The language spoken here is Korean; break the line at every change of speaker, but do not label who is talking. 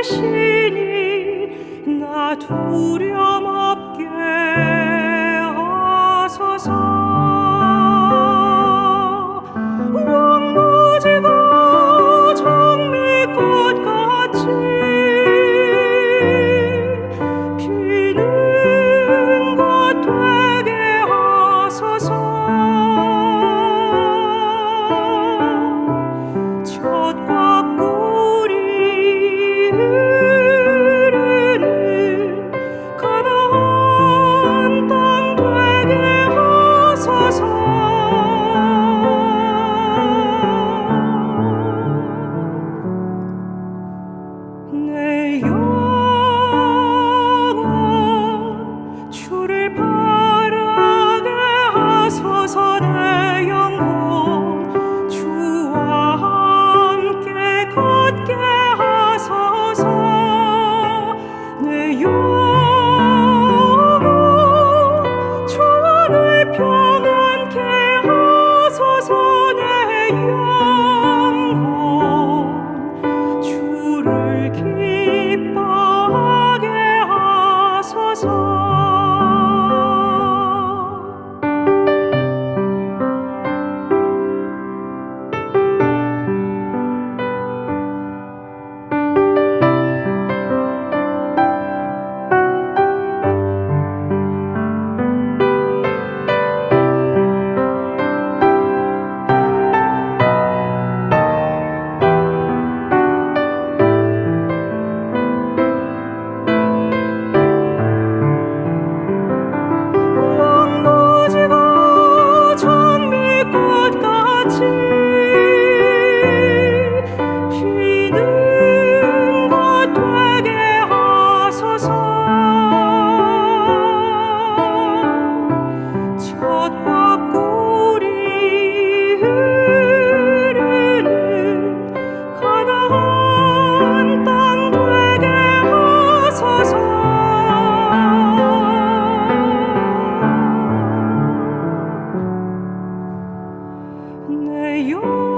붙드시니 나 두려움 No. you.